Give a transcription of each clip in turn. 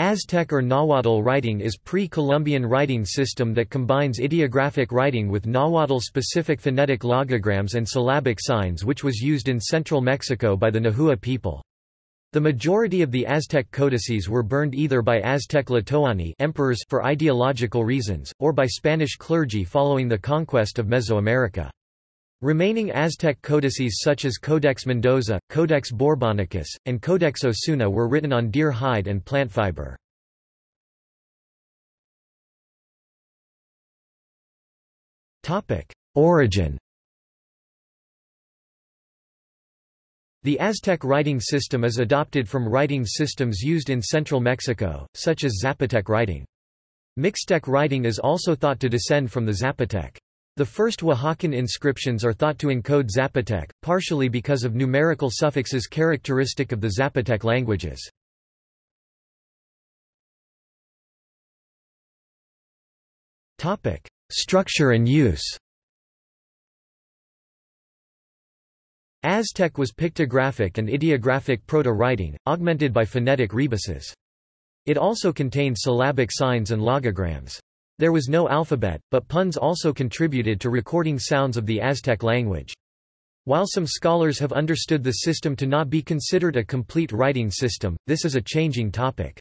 Aztec or Nahuatl writing is pre-Columbian writing system that combines ideographic writing with Nahuatl-specific phonetic logograms and syllabic signs which was used in central Mexico by the Nahua people. The majority of the Aztec codices were burned either by Aztec Tlatoani emperors for ideological reasons, or by Spanish clergy following the conquest of Mesoamerica. Remaining Aztec codices such as Codex Mendoza, Codex Borbonicus, and Codex Osuna were written on deer hide and plant fiber. Origin The Aztec writing system is adopted from writing systems used in central Mexico, such as Zapotec writing. Mixtec writing is also thought to descend from the Zapotec. The first Oaxacan inscriptions are thought to encode Zapotec, partially because of numerical suffixes characteristic of the Zapotec languages. Structure and use Aztec was pictographic and ideographic proto-writing, augmented by phonetic rebuses. It also contained syllabic signs and logograms. There was no alphabet, but puns also contributed to recording sounds of the Aztec language. While some scholars have understood the system to not be considered a complete writing system, this is a changing topic.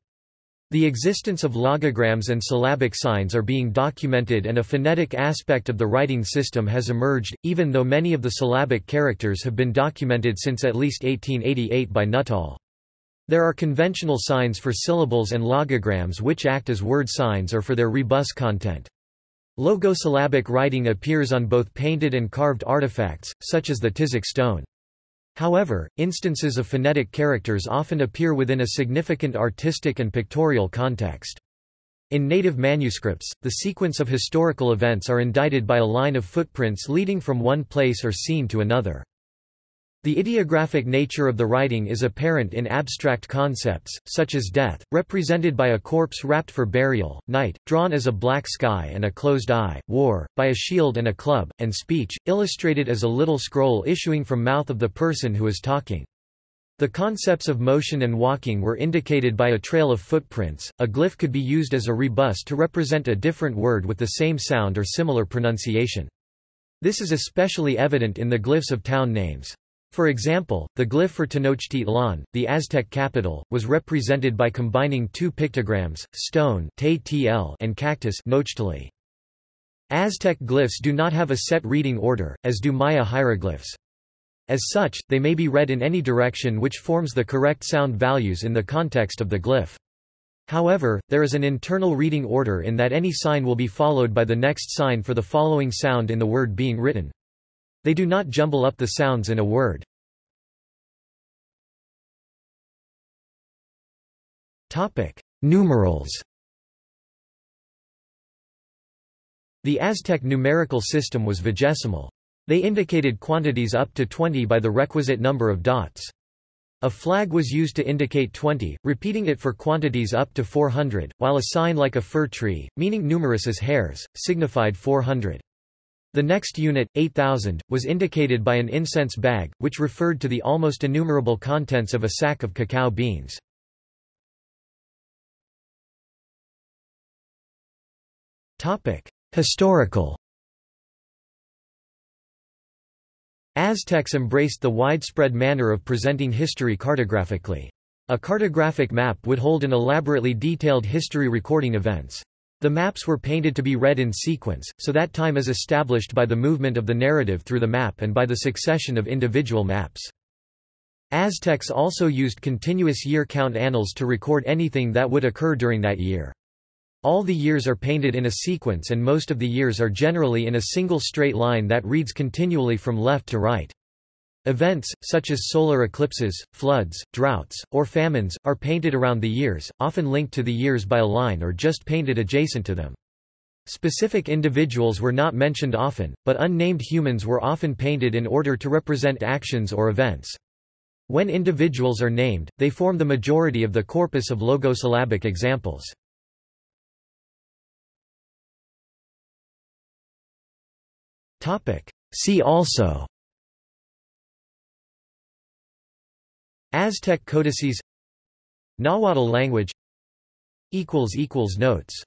The existence of logograms and syllabic signs are being documented and a phonetic aspect of the writing system has emerged, even though many of the syllabic characters have been documented since at least 1888 by Nuttall. There are conventional signs for syllables and logograms which act as word signs or for their rebus content. Logosyllabic writing appears on both painted and carved artifacts, such as the Tizoc stone. However, instances of phonetic characters often appear within a significant artistic and pictorial context. In native manuscripts, the sequence of historical events are indited by a line of footprints leading from one place or scene to another. The ideographic nature of the writing is apparent in abstract concepts, such as death, represented by a corpse wrapped for burial, night, drawn as a black sky and a closed eye, war, by a shield and a club, and speech, illustrated as a little scroll issuing from mouth of the person who is talking. The concepts of motion and walking were indicated by a trail of footprints. A glyph could be used as a rebus to represent a different word with the same sound or similar pronunciation. This is especially evident in the glyphs of town names. For example, the glyph for Tenochtitlan, the Aztec capital, was represented by combining two pictograms, stone and cactus Aztec glyphs do not have a set reading order, as do Maya hieroglyphs. As such, they may be read in any direction which forms the correct sound values in the context of the glyph. However, there is an internal reading order in that any sign will be followed by the next sign for the following sound in the word being written. They do not jumble up the sounds in a word. Numerals The Aztec numerical system was vigesimal. They indicated quantities up to 20 by the requisite number of dots. A flag was used to indicate 20, repeating it for quantities up to 400, while a sign like a fir tree, meaning numerous as hairs, signified 400. The next unit, 8,000, was indicated by an incense bag, which referred to the almost innumerable contents of a sack of cacao beans. Historical Aztecs embraced the widespread manner of presenting history cartographically. A cartographic map would hold an elaborately detailed history recording events. The maps were painted to be read in sequence, so that time is established by the movement of the narrative through the map and by the succession of individual maps. Aztecs also used continuous year count annals to record anything that would occur during that year. All the years are painted in a sequence and most of the years are generally in a single straight line that reads continually from left to right. Events, such as solar eclipses, floods, droughts, or famines, are painted around the years, often linked to the years by a line or just painted adjacent to them. Specific individuals were not mentioned often, but unnamed humans were often painted in order to represent actions or events. When individuals are named, they form the majority of the corpus of logosyllabic examples. See also Aztec codices Nahuatl language Notes